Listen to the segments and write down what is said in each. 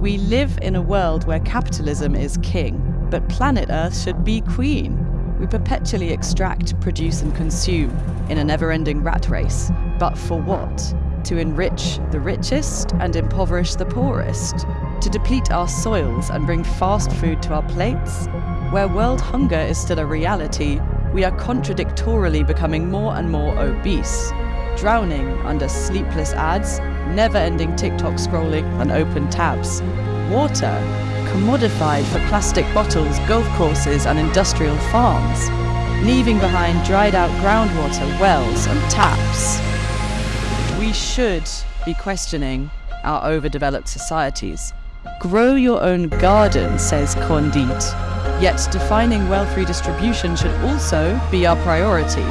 We live in a world where capitalism is king, but planet Earth should be queen. We perpetually extract, produce, and consume in a never ending rat race. But for what? To enrich the richest and impoverish the poorest? To deplete our soils and bring fast food to our plates? Where world hunger is still a reality, we are contradictorily becoming more and more obese, drowning under sleepless ads, never ending TikTok scrolling, and open tabs. Water, commodified for plastic bottles, golf courses, and industrial farms, leaving behind dried out groundwater, wells, and taps. We should be questioning our overdeveloped societies. Grow your own garden, says Candide. Yet defining wealth redistribution should also be our priority,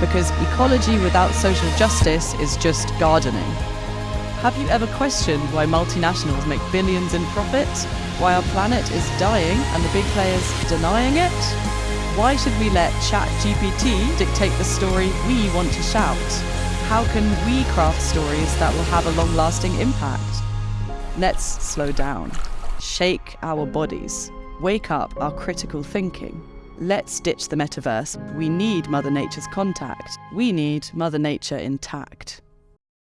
because ecology without social justice is just gardening. Have you ever questioned why multinationals make billions in profit? Why our planet is dying and the big players denying it? Why should we let ChatGPT dictate the story we want to shout? How can we craft stories that will have a long lasting impact? Let's slow down, shake our bodies, wake up our critical thinking. Let's ditch the metaverse. We need Mother Nature's contact. We need Mother Nature intact.